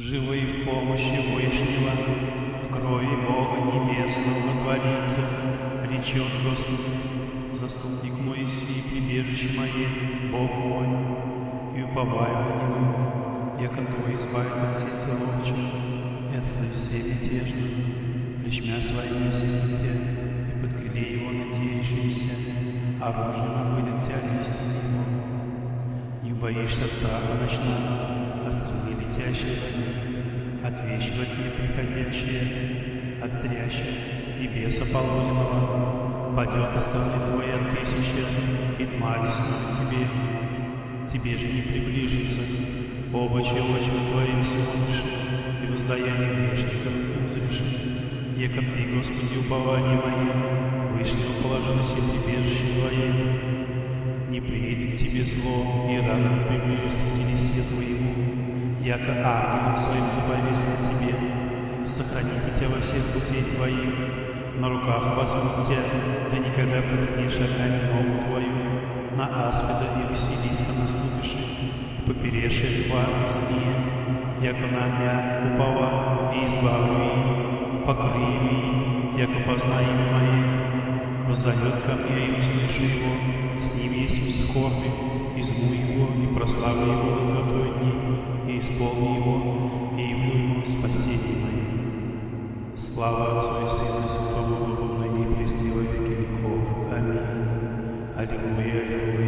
Живы в помощи Вышнего, в крови Бога Небесного творится, речет Господь, заступник мой и прибежище мое, Бог мой, и уповаю на Него, яко то избавит от сети ловчих, и от слы всей мятежной, плечмя своими осените, и под Его надеющиеся, оружием выйдет тебя истину Его. Не боишься страха ночного, от стрелы летящей во дни, от вещи во дне приходящие, от зрящей и беса полуденного, падет остальные твои от тысячи, и тьма десна тебе, тебе же не приближится, оба очи твоим смотришь, и воздаяние грешников узришь, яко ты, Господи, упование мое, вышнего положилось и прибежище твое, не приедет тебе зло, и рано приближится к телесе твоему, яко ангелом своим заповесть на тебе, сохраните тебя во всех путей твоих, на руках возьмут тебя, да никогда приткнешь камень ногу твою, на аспида и Василиска наступишь, и поперешь льва и змея, яко на мя упова и избавлю их, покрою их, яко познаю имя мое, воззовет ко мне, и услышу его, с ним есть в скорби, изму его и прославлю его долготой дни, и исполни его, и явлю ему спасение мое. Слава Отцу и Сыну и Святому Духу, ныне и во веки веков. Аминь. Аллилуйя, аллилуйя.